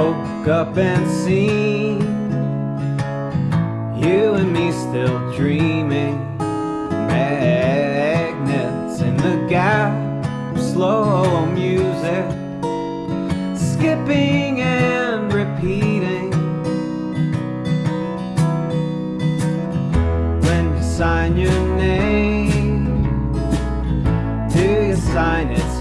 up and seen you and me still dreaming. Magnets in the gap, slow music, skipping and repeating. When you sign your name, do you sign its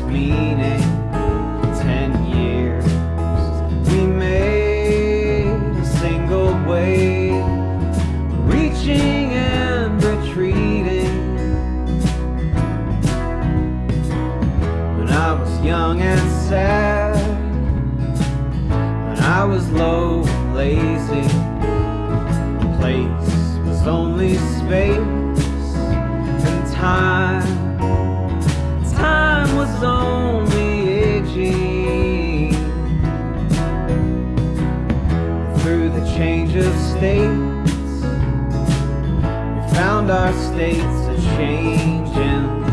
young and sad. When I was low, lazy. The Place was only space And time. Time was only aging Through the change of states We found our states a-changing